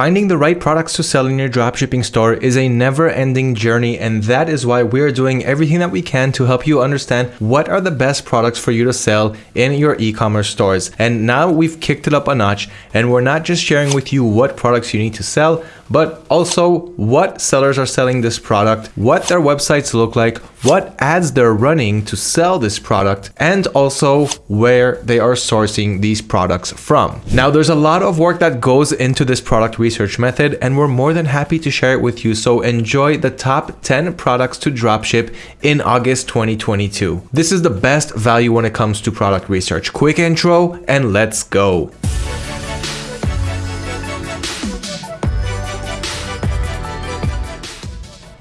Finding the right products to sell in your dropshipping store is a never-ending journey and that is why we're doing everything that we can to help you understand what are the best products for you to sell in your e-commerce stores. And now we've kicked it up a notch and we're not just sharing with you what products you need to sell, but also what sellers are selling this product, what their websites look like, what ads they're running to sell this product, and also where they are sourcing these products from. Now, there's a lot of work that goes into this product research method, and we're more than happy to share it with you. So enjoy the top 10 products to dropship in August 2022. This is the best value when it comes to product research. Quick intro, and let's go.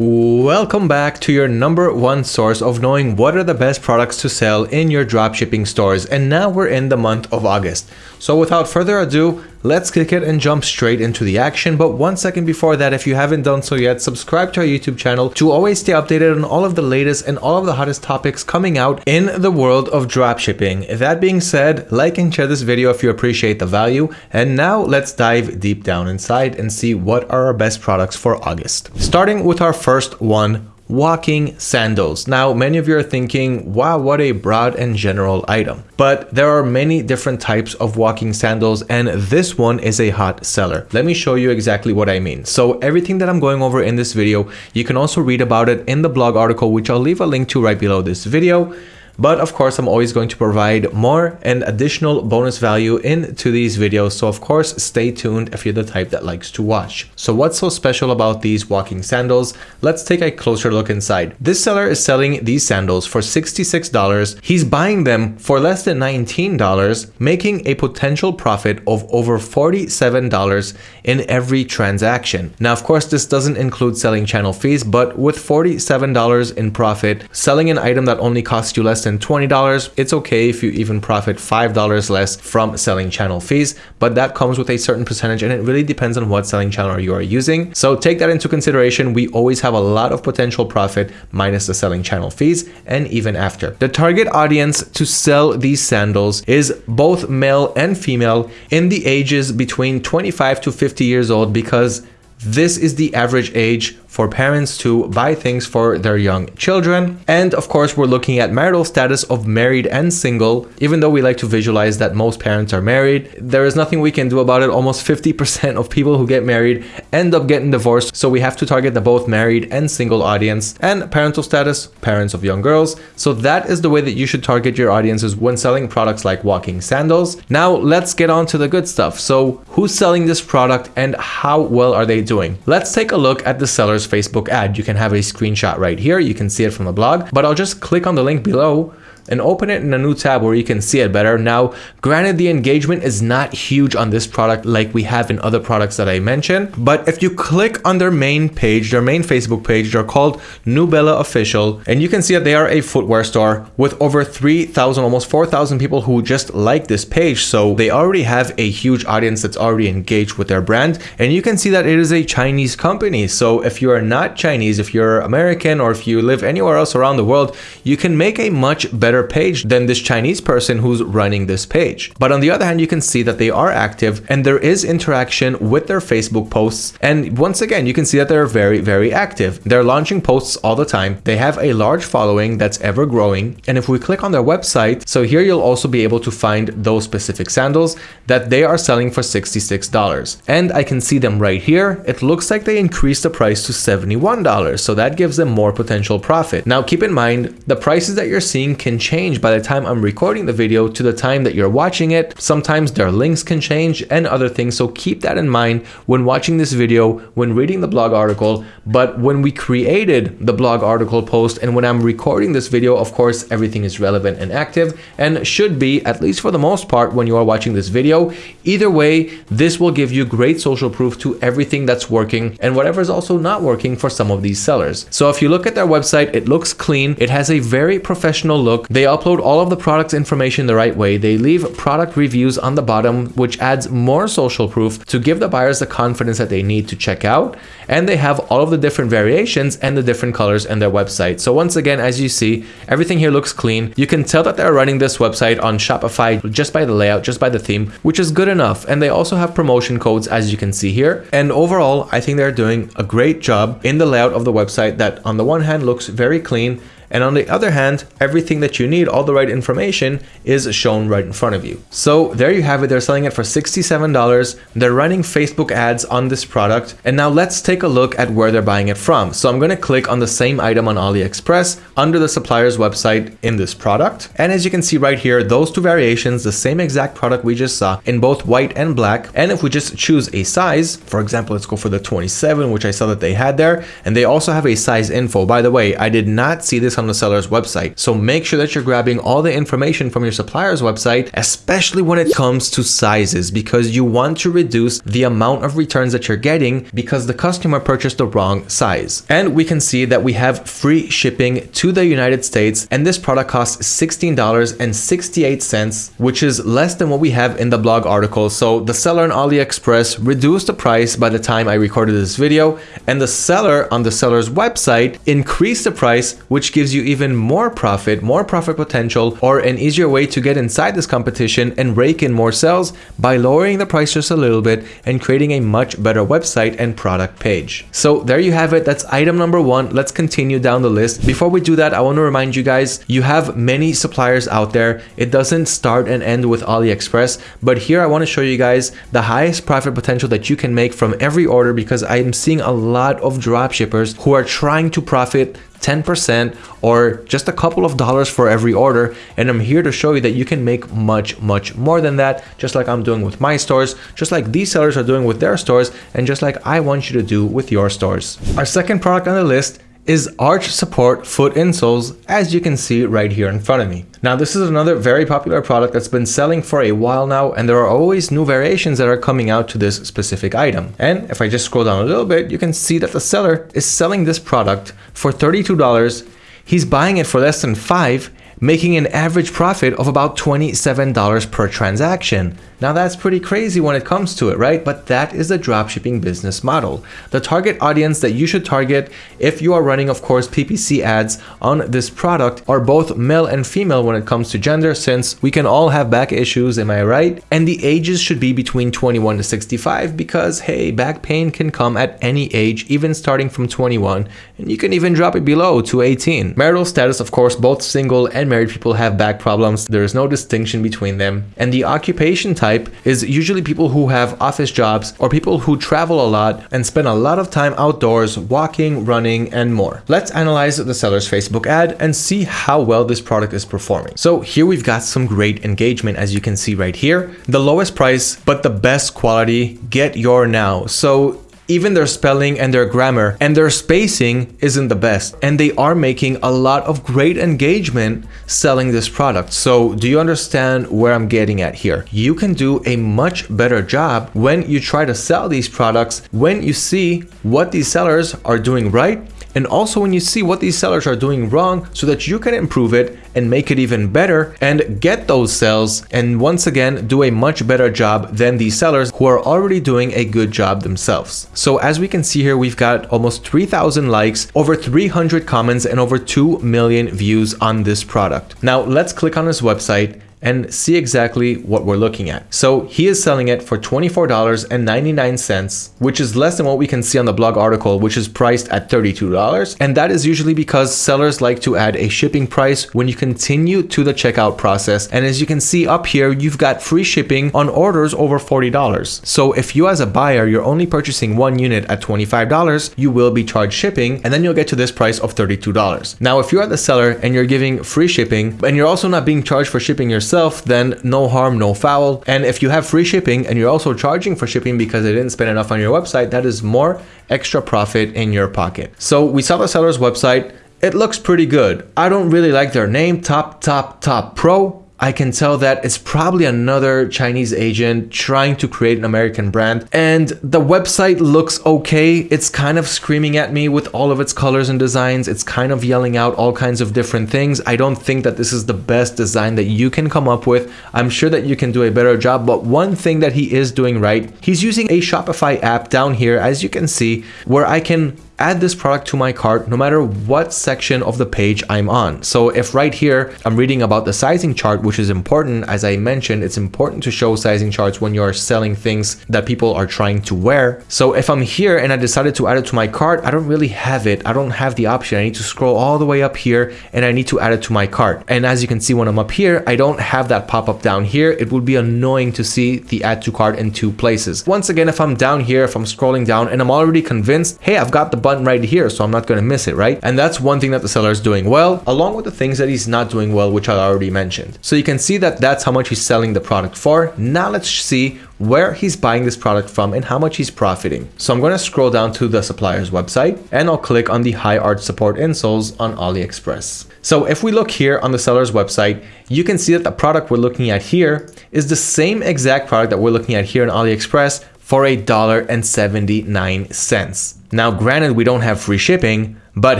Welcome back to your number one source of knowing what are the best products to sell in your dropshipping stores. And now we're in the month of August. So without further ado, let's kick it and jump straight into the action. But one second before that, if you haven't done so yet, subscribe to our YouTube channel to always stay updated on all of the latest and all of the hottest topics coming out in the world of dropshipping. That being said, like and share this video if you appreciate the value. And now let's dive deep down inside and see what are our best products for August. Starting with our first one, walking sandals. Now, many of you are thinking, wow, what a broad and general item. But there are many different types of walking sandals and this one is a hot seller. Let me show you exactly what I mean. So everything that I'm going over in this video, you can also read about it in the blog article, which I'll leave a link to right below this video. But of course, I'm always going to provide more and additional bonus value into these videos. So of course, stay tuned if you're the type that likes to watch. So what's so special about these walking sandals? Let's take a closer look inside. This seller is selling these sandals for $66. He's buying them for less than $19, making a potential profit of over $47 in every transaction. Now, of course, this doesn't include selling channel fees, but with $47 in profit, selling an item that only costs you less than than $20. It's okay if you even profit $5 less from selling channel fees, but that comes with a certain percentage and it really depends on what selling channel you are using. So take that into consideration. We always have a lot of potential profit minus the selling channel fees and even after. The target audience to sell these sandals is both male and female in the ages between 25 to 50 years old because this is the average age for parents to buy things for their young children. And of course, we're looking at marital status of married and single. Even though we like to visualize that most parents are married, there is nothing we can do about it. Almost 50% of people who get married end up getting divorced. So we have to target the both married and single audience and parental status, parents of young girls. So that is the way that you should target your audiences when selling products like walking sandals. Now let's get on to the good stuff. So who's selling this product and how well are they doing? Let's take a look at the sellers Facebook ad. You can have a screenshot right here. You can see it from the blog, but I'll just click on the link below and open it in a new tab where you can see it better. Now, granted, the engagement is not huge on this product like we have in other products that I mentioned, but if you click on their main page, their main Facebook page, they're called Nubella Official, and you can see that they are a footwear store with over 3,000, almost 4,000 people who just like this page. So they already have a huge audience that's already engaged with their brand. And you can see that it is a Chinese company. So if you are not Chinese, if you're American, or if you live anywhere else around the world, you can make a much better better page than this Chinese person who's running this page. But on the other hand, you can see that they are active and there is interaction with their Facebook posts. And once again, you can see that they're very, very active. They're launching posts all the time. They have a large following that's ever growing. And if we click on their website, so here you'll also be able to find those specific sandals that they are selling for $66. And I can see them right here. It looks like they increased the price to $71. So that gives them more potential profit. Now keep in mind, the prices that you're seeing can change change by the time I'm recording the video to the time that you're watching it. Sometimes their links can change and other things. So keep that in mind when watching this video, when reading the blog article. But when we created the blog article post and when I'm recording this video, of course, everything is relevant and active and should be, at least for the most part, when you are watching this video. Either way, this will give you great social proof to everything that's working and whatever is also not working for some of these sellers. So if you look at their website, it looks clean. It has a very professional look. They They upload all of the product's information the right way. They leave product reviews on the bottom, which adds more social proof to give the buyers the confidence that they need to check out. And they have all of the different variations and the different colors in their website. So once again, as you see, everything here looks clean. You can tell that they're running this website on Shopify just by the layout, just by the theme, which is good enough. And they also have promotion codes as you can see here. And overall, I think they're doing a great job in the layout of the website that on the one hand looks very clean and on the other hand, everything that you need, all the right information is shown right in front of you. So there you have it. They're selling it for $67. They're running Facebook ads on this product. And now let's take a look at where they're buying it from. So I'm going to click on the same item on AliExpress under the supplier's website in this product. And as you can see right here, those two variations, the same exact product we just saw in both white and black. And if we just choose a size, for example, let's go for the 27, which I saw that they had there. And they also have a size info. By the way, I did not see this on the seller's website. So make sure that you're grabbing all the information from your supplier's website, especially when it comes to sizes, because you want to reduce the amount of returns that you're getting because the customer purchased the wrong size. And we can see that we have free shipping to the United States, and this product costs $16.68, which is less than what we have in the blog article. So the seller on AliExpress reduced the price by the time I recorded this video, and the seller on the seller's website increased the price, which gives gives you even more profit, more profit potential, or an easier way to get inside this competition and rake in more sales by lowering the price just a little bit and creating a much better website and product page. So there you have it. That's item number one. Let's continue down the list. Before we do that, I want to remind you guys, you have many suppliers out there. It doesn't start and end with AliExpress, but here I want to show you guys the highest profit potential that you can make from every order because I'm seeing a lot of drop shippers who are trying to profit 10% or just a couple of dollars for every order. And I'm here to show you that you can make much, much more than that, just like I'm doing with my stores, just like these sellers are doing with their stores, and just like I want you to do with your stores. Our second product on the list is arch support foot insoles as you can see right here in front of me. Now this is another very popular product that's been selling for a while now and there are always new variations that are coming out to this specific item. And if I just scroll down a little bit, you can see that the seller is selling this product for $32. He's buying it for less than 5 making an average profit of about $27 per transaction. Now that's pretty crazy when it comes to it, right? But that is the dropshipping business model. The target audience that you should target if you are running, of course, PPC ads on this product are both male and female when it comes to gender, since we can all have back issues, am I right? And the ages should be between 21 to 65 because, hey, back pain can come at any age, even starting from 21, and you can even drop it below to 18. Marital status, of course, both single and married people have back problems. There is no distinction between them. And the occupation type type is usually people who have office jobs or people who travel a lot and spend a lot of time outdoors walking, running, and more. Let's analyze the seller's Facebook ad and see how well this product is performing. So here we've got some great engagement as you can see right here. The lowest price, but the best quality, get your now. So even their spelling and their grammar and their spacing isn't the best. And they are making a lot of great engagement selling this product. So do you understand where I'm getting at here? You can do a much better job when you try to sell these products, when you see what these sellers are doing right and also when you see what these sellers are doing wrong so that you can improve it and make it even better and get those sales and once again do a much better job than these sellers who are already doing a good job themselves. So as we can see here, we've got almost 3,000 likes, over 300 comments, and over 2 million views on this product. Now let's click on this website and see exactly what we're looking at. So he is selling it for $24.99, which is less than what we can see on the blog article, which is priced at $32. And that is usually because sellers like to add a shipping price when you continue to the checkout process. And as you can see up here, you've got free shipping on orders over $40. So if you as a buyer, you're only purchasing one unit at $25, you will be charged shipping and then you'll get to this price of $32. Now, if you are the seller and you're giving free shipping and you're also not being charged for shipping yourself, yourself, then no harm, no foul. And if you have free shipping and you're also charging for shipping because they didn't spend enough on your website, that is more extra profit in your pocket. So we saw the seller's website. It looks pretty good. I don't really like their name, Top Top Top Pro. I can tell that it's probably another Chinese agent trying to create an American brand. And the website looks okay. It's kind of screaming at me with all of its colors and designs. It's kind of yelling out all kinds of different things. I don't think that this is the best design that you can come up with. I'm sure that you can do a better job, but one thing that he is doing right, he's using a Shopify app down here, as you can see, where I can add this product to my cart no matter what section of the page I'm on. So if right here I'm reading about the sizing chart, which is important, as I mentioned, it's important to show sizing charts when you're selling things that people are trying to wear. So if I'm here and I decided to add it to my cart, I don't really have it. I don't have the option. I need to scroll all the way up here and I need to add it to my cart. And as you can see when I'm up here, I don't have that pop up down here. It would be annoying to see the add to cart in two places. Once again, if I'm down here, if I'm scrolling down and I'm already convinced, hey, I've got the button right here, so I'm not going to miss it, right? And that's one thing that the seller is doing well, along with the things that he's not doing well, which I already mentioned. So you can see that that's how much he's selling the product for. Now let's see where he's buying this product from and how much he's profiting. So I'm going to scroll down to the supplier's website and I'll click on the high arch support insoles on AliExpress. So if we look here on the seller's website, you can see that the product we're looking at here is the same exact product that we're looking at here on AliExpress for a dollar and 79 cents. Now, granted, we don't have free shipping, but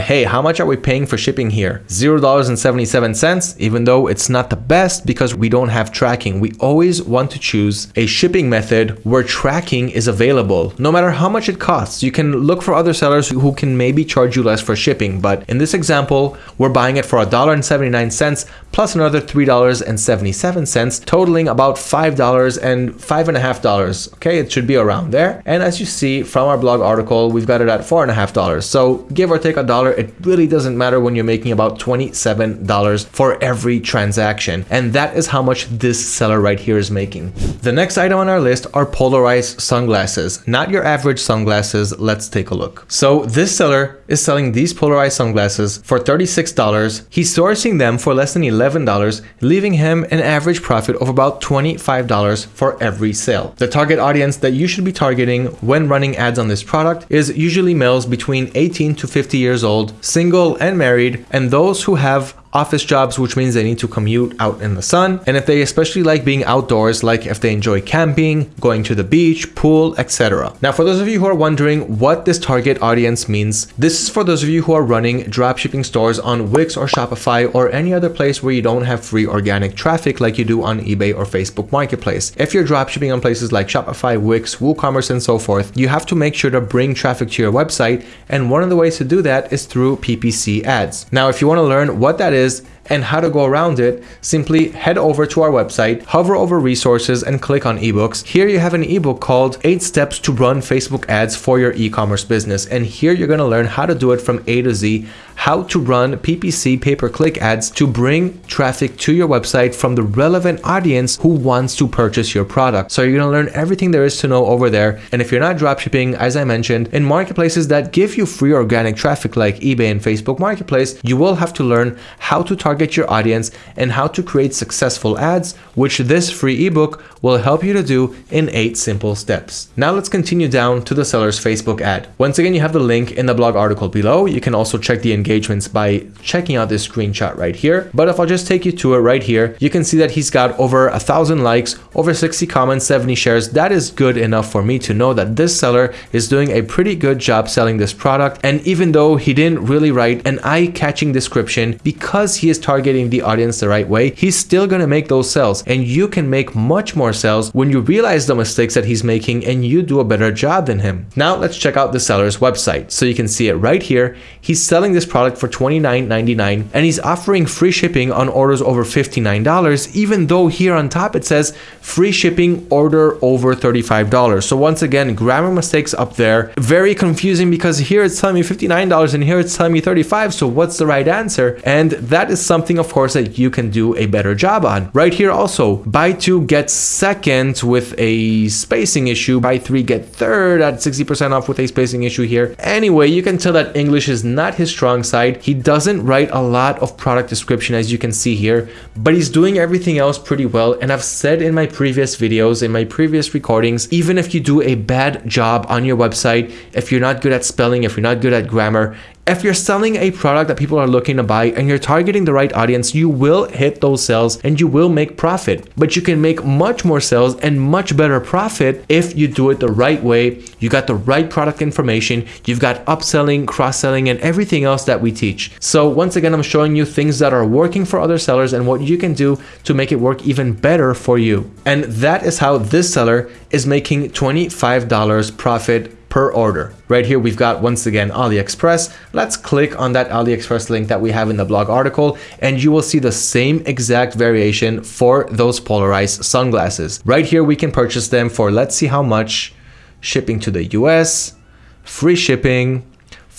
hey, how much are we paying for shipping here? $0.77, even though it's not the best because we don't have tracking. We always want to choose a shipping method where tracking is available, no matter how much it costs. You can look for other sellers who can maybe charge you less for shipping, but in this example, we're buying it for $1.79 plus another $3.77, totaling about $5 and $5.5. Okay, it should be around there. And as you see from our blog article, we've got it at $4.5. So give or take a dollar, it really doesn't matter when you're making about $27 for every transaction. And that is how much this seller right here is making. The next item on our list are polarized sunglasses, not your average sunglasses. Let's take a look. So this seller is selling these polarized sunglasses for $36. He's sourcing them for less than $11, leaving him an average profit of about $25 for every sale. The target audience that you should be targeting when running ads on this product is usually males between 18 to 50 years old, single and married, and those who have office jobs, which means they need to commute out in the sun. And if they especially like being outdoors, like if they enjoy camping, going to the beach, pool, etc. Now, for those of you who are wondering what this target audience means, this is for those of you who are running dropshipping stores on Wix or Shopify or any other place where you don't have free organic traffic like you do on eBay or Facebook Marketplace. If you're dropshipping on places like Shopify, Wix, WooCommerce, and so forth, you have to make sure to bring traffic to your website. And one of the ways to do that is through PPC ads. Now, if you want to learn what that is, is and how to go around it, simply head over to our website, hover over resources and click on ebooks. Here you have an ebook called 8 steps to run Facebook ads for your e-commerce business. And here you're going to learn how to do it from A to Z, how to run PPC pay-per-click ads to bring traffic to your website from the relevant audience who wants to purchase your product. So you're going to learn everything there is to know over there. And if you're not dropshipping, as I mentioned, in marketplaces that give you free organic traffic like eBay and Facebook Marketplace, you will have to learn how to target your audience and how to create successful ads, which this free ebook will help you to do in eight simple steps. Now let's continue down to the seller's Facebook ad. Once again, you have the link in the blog article below. You can also check the engagements by checking out this screenshot right here. But if I'll just take you to it right here, you can see that he's got over a thousand likes, over 60 comments, 70 shares. That is good enough for me to know that this seller is doing a pretty good job selling this product. And even though he didn't really write an eye-catching description because he is targeting the audience the right way, he's still to make those sales. And you can make much more when you realize the mistakes that he's making and you do a better job than him. Now let's check out the seller's website. So you can see it right here. He's selling this product product for $29.99 and he's offering free shipping on orders over $59 even though here on top it says free shipping order over $35 so once again grammar mistakes up there very confusing because here it's telling me $59 and here it's telling me 35 so what's the right answer and that is something of course that you can do a better job on right here also buy two get second with a spacing issue buy three get third at 60% off with a spacing issue here anyway you can tell that English is not his strong side. He doesn't write a lot of product description as you can see here, but he's doing everything else pretty well. And I've said in my previous videos, in my previous recordings, even if you do a bad job on your website, if you're not good at spelling, if you're not good at grammar, If you're selling a product that people are looking to buy and you're targeting the right audience, you will hit those sales and you will make profit. But you can make much more sales and much better profit if you do it the right way. You got the right product information, you've got upselling, cross-selling, and everything else that we teach. So once again, I'm showing you things that are working for other sellers and what you can do to make it work even better for you. And that is how this seller is making $25 profit per order. Right here, we've got once again AliExpress. Let's click on that AliExpress link that we have in the blog article and you will see the same exact variation for those polarized sunglasses. Right here, we can purchase them for let's see how much shipping to the US, free shipping,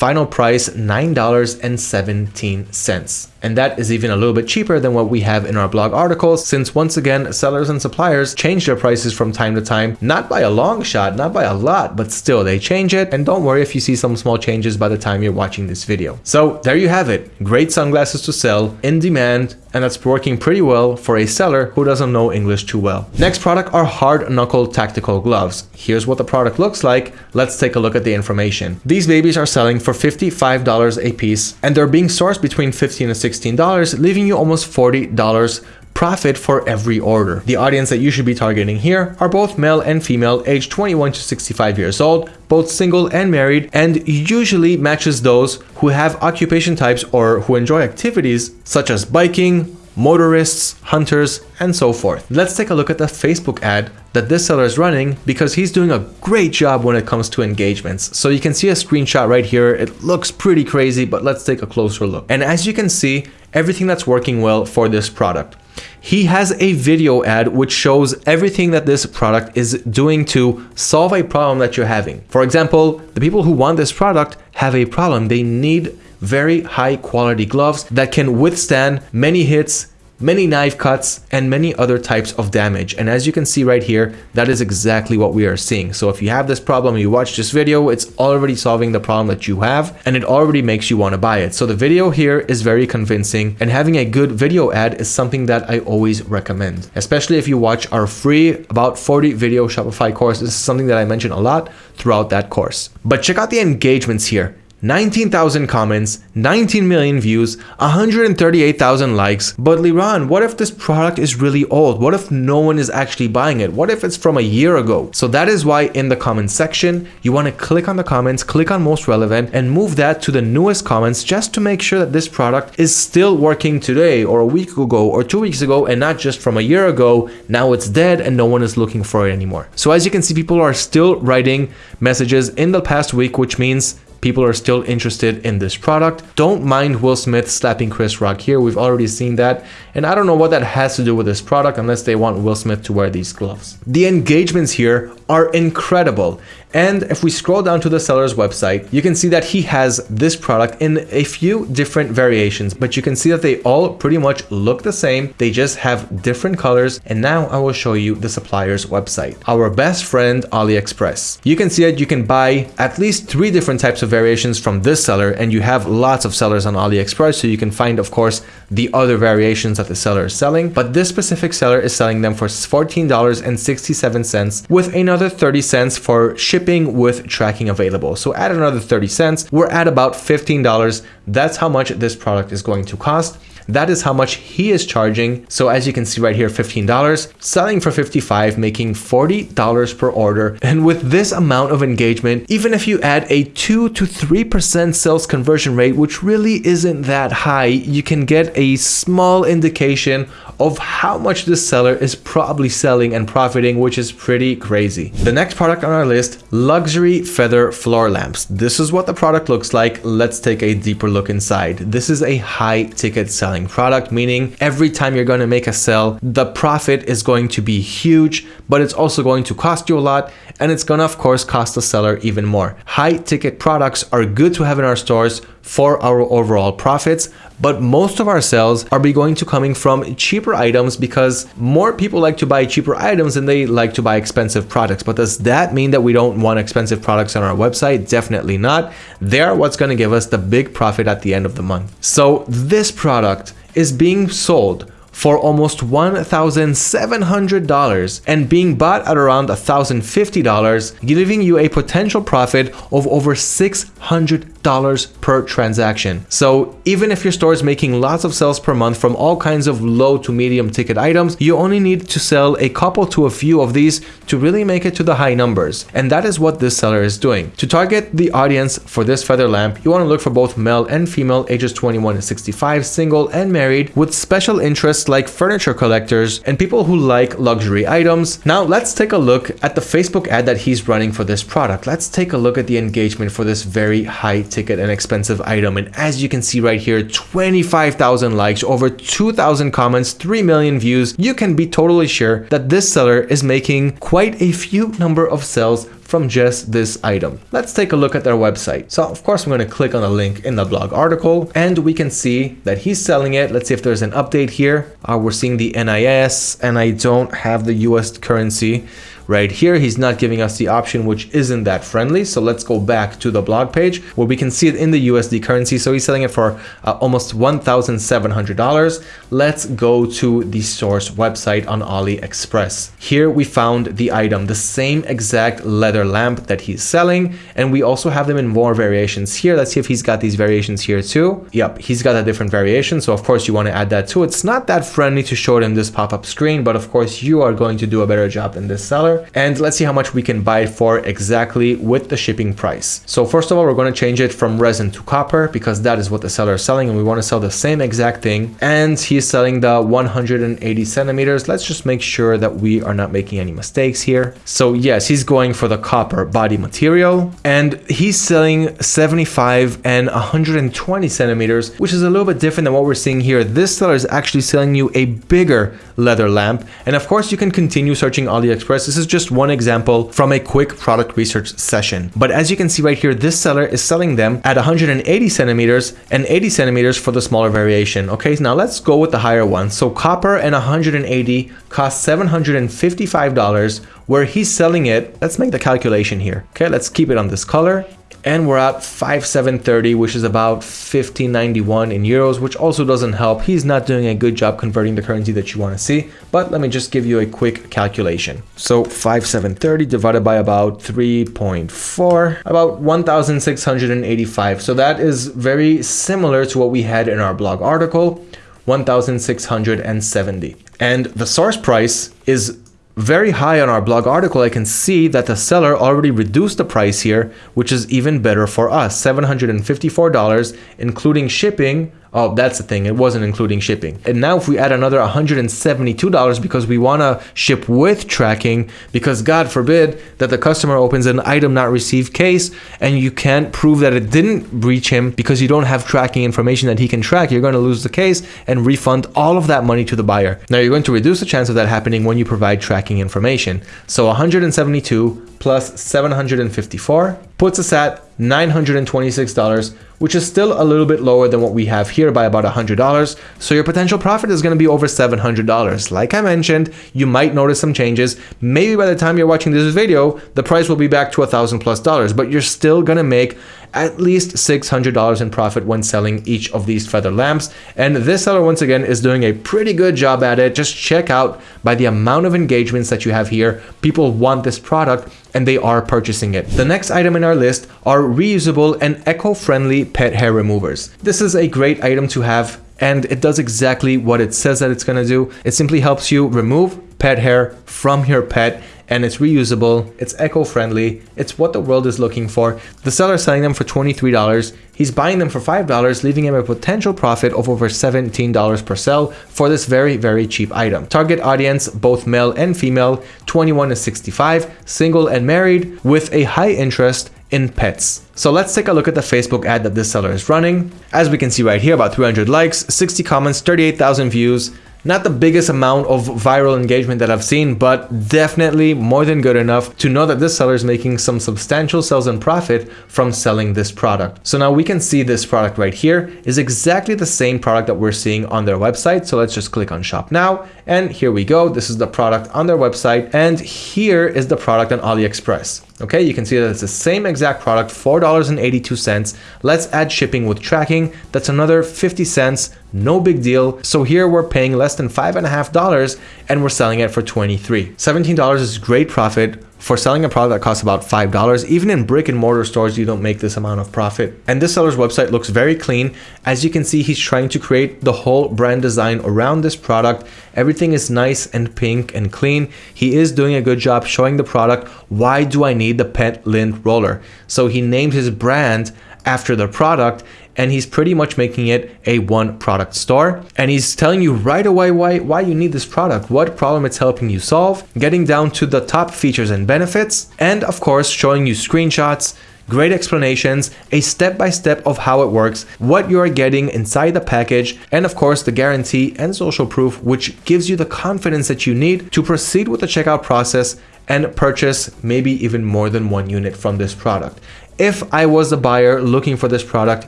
final price $9.17 and that is even a little bit cheaper than what we have in our blog articles since once again sellers and suppliers change their prices from time to time not by a long shot not by a lot but still they change it. And don't worry if you see some small changes by the time you're watching this video. So there you have it. Great sunglasses to sell in demand and that's working pretty well for a seller who doesn't know English too well. Next product are hard knuckle tactical gloves. Here's what the product looks like. Let's take a look at the information. These babies are selling for $55 a piece and they're being sourced between 15 and $16, leaving you almost $40 profit for every order. The audience that you should be targeting here are both male and female aged 21 to 65 years old, both single and married, and usually matches those who have occupation types or who enjoy activities such as biking, motorists, hunters, and so forth. Let's take a look at the Facebook ad that this seller is running because he's doing a great job when it comes to engagements. So you can see a screenshot right here. It looks pretty crazy, but let's take a closer look. And as you can see, everything that's working well for this product. He has a video ad which shows everything that this product is doing to solve a problem that you're having. For example, the people who want this product have a problem. They need very high quality gloves that can withstand many hits many knife cuts, and many other types of damage. And as you can see right here, that is exactly what we are seeing. So if you have this problem, you watch this video, it's already solving the problem that you have, and it already makes you want to buy it. So the video here is very convincing, and having a good video ad is something that I always recommend, especially if you watch our free about 40 video Shopify course. This is something that I mention a lot throughout that course. But check out the engagements here. 19,000 comments, 19 million views, 138,000 likes. But Liran, what if this product is really old? What if no one is actually buying it? What if it's from a year ago? So that is why in the comments section, you want to click on the comments, click on most relevant and move that to the newest comments just to make sure that this product is still working today or a week ago or two weeks ago and not just from a year ago. Now it's dead and no one is looking for it anymore. So as you can see, people are still writing messages in the past week, which means people are still interested in this product. Don't mind Will Smith slapping Chris Rock here. We've already seen that. And I don't know what that has to do with this product unless they want Will Smith to wear these gloves. The engagements here are incredible. And if we scroll down to the seller's website, you can see that he has this product in a few different variations, but you can see that they all pretty much look the same. They just have different colors. And now I will show you the supplier's website, our best friend, AliExpress. You can see that you can buy at least three different types of variations from this seller, and you have lots of sellers on AliExpress. So you can find, of course, the other variations that the seller is selling, but this specific seller is selling them for $14.67 with another 30 cents for shipping shipping with tracking available. So add another 30 cents, we're at about $15. That's how much this product is going to cost. That is how much he is charging. So as you can see right here, $15, selling for 55, making $40 per order. And with this amount of engagement, even if you add a 2 to 3% sales conversion rate, which really isn't that high, you can get a small indication of how much this seller is probably selling and profiting, which is pretty crazy. The next product on our list, luxury feather floor lamps. This is what the product looks like. Let's take a deeper look inside. This is a high ticket seller selling product, meaning every time you're going to make a sell, the profit is going to be huge, but it's also going to cost you a lot. And it's going to, of course, cost the seller even more. High ticket products are good to have in our stores for our overall profits, but most of our sales are going to coming from cheaper items because more people like to buy cheaper items than they like to buy expensive products. But does that mean that we don't want expensive products on our website? Definitely not. They're what's going to give us the big profit at the end of the month. So this product is being sold for almost $1,700 and being bought at around $1,050, giving you a potential profit of over $600 per transaction. So even if your store is making lots of sales per month from all kinds of low to medium ticket items, you only need to sell a couple to a few of these to really make it to the high numbers. And that is what this seller is doing. To target the audience for this feather lamp, you want to look for both male and female ages 21 to 65, single and married with special interests like furniture collectors and people who like luxury items. Now let's take a look at the Facebook ad that he's running for this product. Let's take a look at the engagement for this very high ticket and expensive item. And as you can see right here, 25,000 likes, over 2,000 comments, 3 million views. You can be totally sure that this seller is making quite a few number of sales from just this item. Let's take a look at their website. So of course, I'm going to click on the link in the blog article and we can see that he's selling it. Let's see if there's an update here. Uh, we're seeing the NIS and I don't have the US currency right here. He's not giving us the option which isn't that friendly. So let's go back to the blog page where we can see it in the USD currency. So he's selling it for uh, almost $1,700 let's go to the source website on AliExpress. Here we found the item the same exact leather lamp that he's selling. And we also have them in more variations here. Let's see if he's got these variations here too. Yep he's got a different variation. So of course you want to add that too. It's not that friendly to show them this pop-up screen but of course you are going to do a better job than this seller and let's see how much we can buy it for exactly with the shipping price. So first of all, we're going to change it from resin to copper because that is what the seller is selling and we want to sell the same exact thing. And he's selling the 180 centimeters. Let's just make sure that we are not making any mistakes here. So yes, he's going for the copper body material and he's selling 75 and 120 centimeters, which is a little bit different than what we're seeing here. This seller is actually selling you a bigger leather lamp. And of course you can continue searching AliExpress. This is just one example from a quick product research session. But as you can see right here, this seller is selling them at 180 centimeters and 80 centimeters for the smaller variation. Okay, now let's go with the higher one. So copper and 180 cost $755 where he's selling it. Let's make the calculation here. Okay, let's keep it on this color and we're at 5730 which is about 1591 in euros which also doesn't help. He's not doing a good job converting the currency that you want to see but let me just give you a quick calculation. So 5730 divided by about 3.4 about 1685 so that is very similar to what we had in our blog article 1670 and the source price is very high on our blog article, I can see that the seller already reduced the price here, which is even better for us, $754, including shipping Oh, that's the thing. It wasn't including shipping. And now if we add another $172 because we want to ship with tracking, because God forbid that the customer opens an item not received case and you can't prove that it didn't breach him because you don't have tracking information that he can track, you're going to lose the case and refund all of that money to the buyer. Now you're going to reduce the chance of that happening when you provide tracking information. So 172 plus 754 puts us at $926, which is still a little bit lower than what we have here by about $100. So your potential profit is going to be over $700. Like I mentioned, you might notice some changes. Maybe by the time you're watching this video, the price will be back to a thousand plus dollars, but you're still going to make at least $600 in profit when selling each of these feather lamps. And this seller, once again, is doing a pretty good job at it. Just check out by the amount of engagements that you have here. People want this product and they are purchasing it. The next item in our list are reusable and eco-friendly pet hair removers. This is a great item to have and it does exactly what it says that it's going to do. It simply helps you remove pet hair from your pet and it's reusable, it's eco-friendly, it's what the world is looking for. The seller selling them for $23. He's buying them for $5, leaving him a potential profit of over $17 per sell for this very, very cheap item. Target audience, both male and female, 21 to 65, single and married, with a high interest in pets. So let's take a look at the Facebook ad that this seller is running. As we can see right here, about 300 likes, 60 comments, 38,000 views, not the biggest amount of viral engagement that I've seen, but definitely more than good enough to know that this seller is making some substantial sales and profit from selling this product. So now we can see this product right here is exactly the same product that we're seeing on their website. So let's just click on shop now. And here we go. This is the product on their website. And here is the product on AliExpress. Okay, you can see that it's the same exact product, $4.82. Let's add shipping with tracking. That's another 50 cents, no big deal. So here we're paying less than five and a half dollars and we're selling it for 23. $17 is great profit for selling a product that costs about $5. Even in brick and mortar stores, you don't make this amount of profit. And this seller's website looks very clean. As you can see, he's trying to create the whole brand design around this product. Everything is nice and pink and clean. He is doing a good job showing the product. Why do I need the pet lint roller? So he named his brand after the product and he's pretty much making it a one product store and he's telling you right away why why you need this product what problem it's helping you solve getting down to the top features and benefits and of course showing you screenshots great explanations, a step-by-step -step of how it works, what you are getting inside the package, and of course the guarantee and social proof which gives you the confidence that you need to proceed with the checkout process and purchase maybe even more than one unit from this product. If I was a buyer looking for this product,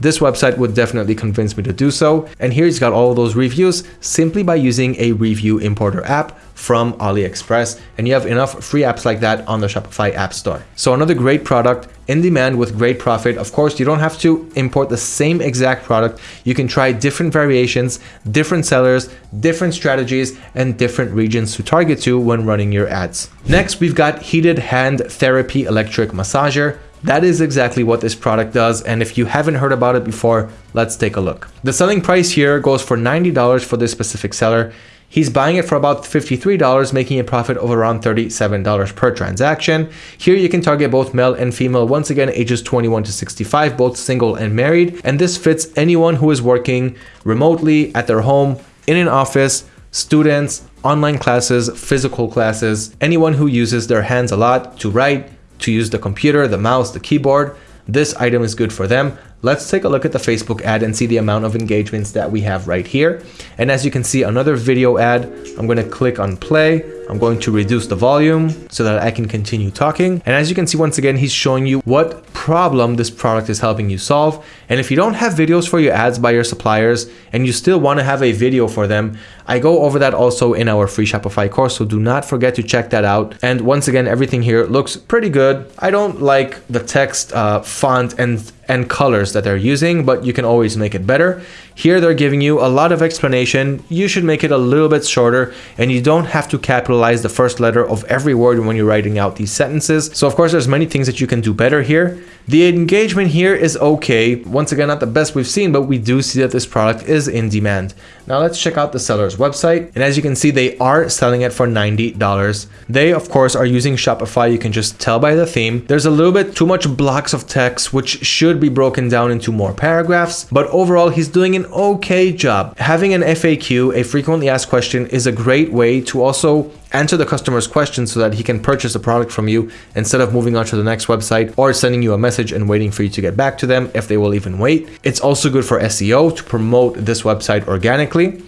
this website would definitely convince me to do so. And here he's got all those reviews simply by using a review importer app from AliExpress. And you have enough free apps like that on the Shopify App Store. So another great product in demand with great profit. Of course, you don't have to import the same exact product. You can try different variations, different sellers, different strategies, and different regions to target to when running your ads. Next, we've got Heated Hand Therapy Electric Massager. That is exactly what this product does and if you haven't heard about it before, let's take a look. The selling price here goes for $90 for this specific seller. He's buying it for about $53, making a profit of around $37 per transaction. Here you can target both male and female, once again ages 21 to 65, both single and married. And this fits anyone who is working remotely at their home, in an office, students, online classes, physical classes, anyone who uses their hands a lot to write, to use the computer, the mouse, the keyboard, this item is good for them. Let's take a look at the Facebook ad and see the amount of engagements that we have right here. And as you can see, another video ad, I'm going to click on play. I'm going to reduce the volume so that I can continue talking. And as you can see, once again, he's showing you what problem this product is helping you solve. And if you don't have videos for your ads by your suppliers and you still want to have a video for them, I go over that also in our free Shopify course. So do not forget to check that out. And once again, everything here looks pretty good. I don't like the text uh, font and and colors that they're using, but you can always make it better. Here they're giving you a lot of explanation. You should make it a little bit shorter and you don't have to capitalize the first letter of every word when you're writing out these sentences. So of course, there's many things that you can do better here. The engagement here is okay. Once again, not the best we've seen, but we do see that this product is in demand. Now let's check out the seller's website. And as you can see, they are selling it for $90. They, of course, are using Shopify. You can just tell by the theme. There's a little bit too much blocks of text, which should be broken down into more paragraphs. But overall, he's doing an okay job. Having an FAQ, a frequently asked question, is a great way to also answer the customer's questions so that he can purchase a product from you instead of moving on to the next website or sending you a message and waiting for you to get back to them if they will even wait. It's also good for SEO to promote this website organically.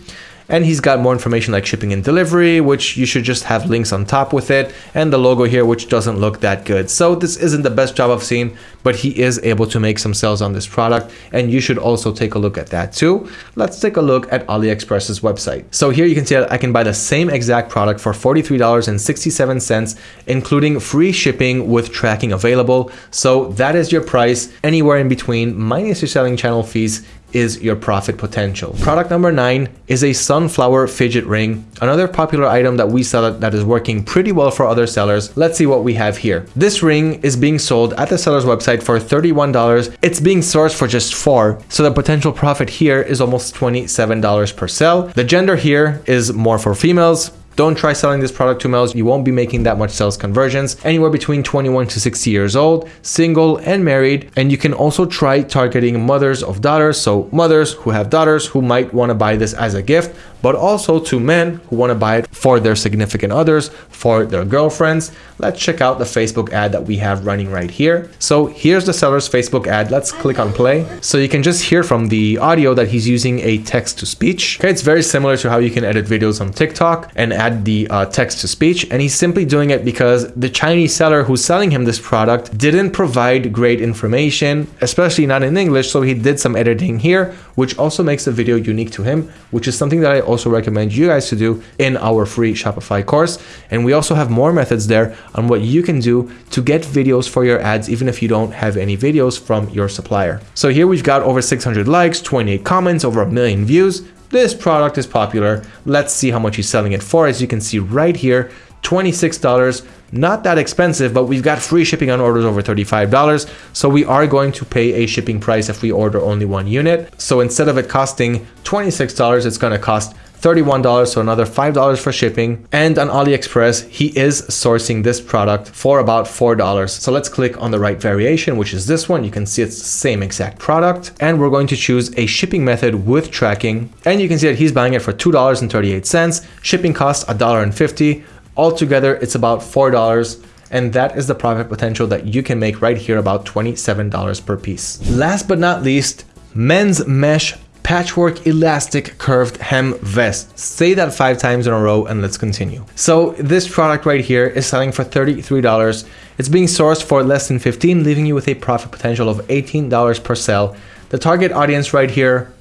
And he's got more information like shipping and delivery, which you should just have links on top with it. And the logo here, which doesn't look that good. So this isn't the best job I've seen, but he is able to make some sales on this product. And you should also take a look at that too. Let's take a look at AliExpress's website. So here you can see that I can buy the same exact product for $43.67, including free shipping with tracking available. So that is your price anywhere in between minus your selling channel fees is your profit potential. Product number nine is a sunflower fidget ring, another popular item that we sell that is working pretty well for other sellers. Let's see what we have here. This ring is being sold at the seller's website for $31. It's being sourced for just four, so the potential profit here is almost $27 per sell. The gender here is more for females, don't try selling this product to males. You won't be making that much sales conversions. Anywhere between 21 to 60 years old, single and married. And you can also try targeting mothers of daughters. So mothers who have daughters who might want to buy this as a gift, but also to men who want to buy it for their significant others, for their girlfriends. Let's check out the Facebook ad that we have running right here. So here's the seller's Facebook ad. Let's click on play. So you can just hear from the audio that he's using a text to speech. Okay, it's very similar to how you can edit videos on TikTok and add the uh, text to speech and he's simply doing it because the Chinese seller who's selling him this product didn't provide great information, especially not in English. So he did some editing here, which also makes the video unique to him, which is something that I also recommend you guys to do in our free Shopify course. And we also have more methods there on what you can do to get videos for your ads, even if you don't have any videos from your supplier. So here we've got over 600 likes, 28 comments, over a million views, this product is popular. Let's see how much he's selling it for. As you can see right here, $26 not that expensive, but we've got free shipping on orders over $35. So we are going to pay a shipping price if we order only one unit. So instead of it costing $26, it's going to cost $31, so another $5 for shipping. And on AliExpress, he is sourcing this product for about $4. So let's click on the right variation, which is this one. You can see it's the same exact product. And we're going to choose a shipping method with tracking. And you can see that he's buying it for $2.38. Shipping costs $1.50. Altogether, it's about $4 and that is the profit potential that you can make right here about $27 per piece. Last but not least, men's mesh patchwork elastic curved hem vest. Say that five times in a row and let's continue. So this product right here is selling for $33. It's being sourced for less than 15, leaving you with a profit potential of $18 per sale. The target audience right here,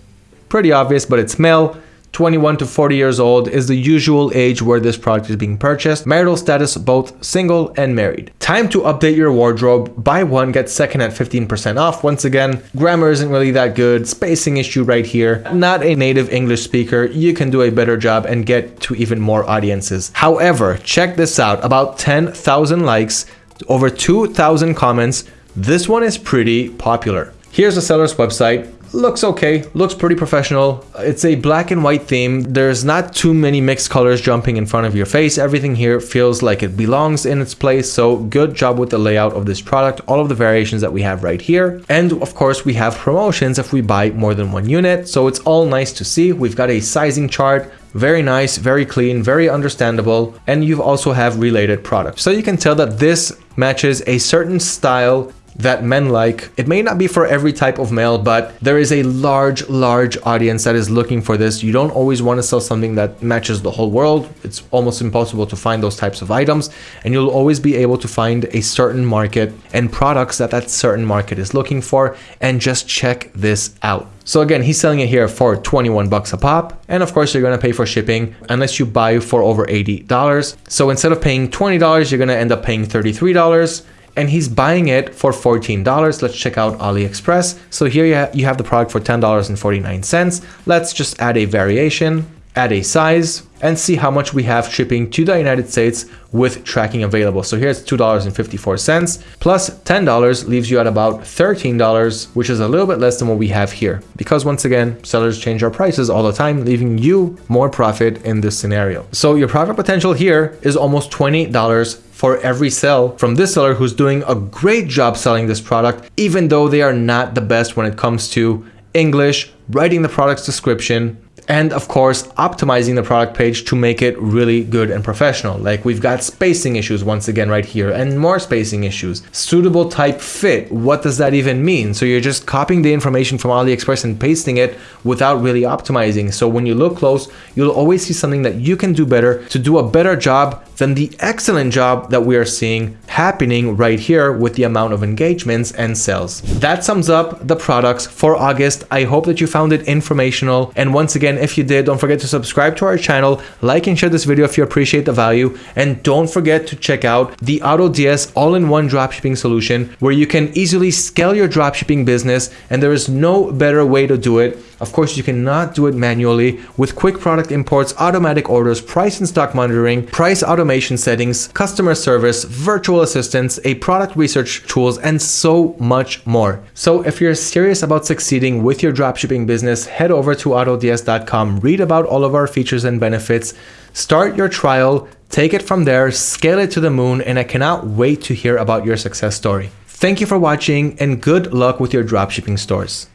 pretty obvious, but it's male. 21 to 40 years old is the usual age where this product is being purchased. Marital status both single and married. Time to update your wardrobe. Buy one, get second at 15% off. Once again, grammar isn't really that good. Spacing issue right here. Not a native English speaker. You can do a better job and get to even more audiences. However, check this out. About 10,000 likes, over 2,000 comments. This one is pretty popular. Here's the seller's website looks okay looks pretty professional. It's a black and white theme. There's not too many mixed colors jumping in front of your face. Everything here feels like it belongs in its place so good job with the layout of this product all of the variations that we have right here. And of course we have promotions if we buy more than one unit so it's all nice to see. We've got a sizing chart very nice very clean very understandable and you also have related products. So you can tell that this matches a certain style that men like. It may not be for every type of male, but there is a large, large audience that is looking for this. You don't always want to sell something that matches the whole world. It's almost impossible to find those types of items. And you'll always be able to find a certain market and products that that certain market is looking for. And just check this out. So again, he's selling it here for 21 bucks a pop. And of course, you're to pay for shipping unless you buy for over $80. So instead of paying $20, you're to end up paying $33 and he's buying it for $14. Let's check out AliExpress. So here you, you have the product for $10.49. Let's just add a variation, add a size, and see how much we have shipping to the United States with tracking available. So here's $2.54 plus $10 leaves you at about $13, which is a little bit less than what we have here. Because once again, sellers change our prices all the time, leaving you more profit in this scenario. So your profit potential here is almost $20 for every sell from this seller who's doing a great job selling this product, even though they are not the best when it comes to English, writing the product's description, and of course optimizing the product page to make it really good and professional. Like we've got spacing issues once again right here and more spacing issues. Suitable type fit what does that even mean? So you're just copying the information from aliexpress and pasting it without really optimizing. So when you look close you'll always see something that you can do better to do a better job than the excellent job that we are seeing happening right here with the amount of engagements and sales. That sums up the products for August. I hope that you found it informational. And once again, if you did, don't forget to subscribe to our channel, like and share this video if you appreciate the value. And don't forget to check out the AutoDS all-in-one dropshipping solution where you can easily scale your dropshipping business and there is no better way to do it of course, you cannot do it manually with quick product imports, automatic orders, price and stock monitoring, price automation settings, customer service, virtual assistants, a product research tools, and so much more. So if you're serious about succeeding with your dropshipping business, head over to autods.com, read about all of our features and benefits, start your trial, take it from there, scale it to the moon, and I cannot wait to hear about your success story. Thank you for watching and good luck with your dropshipping stores.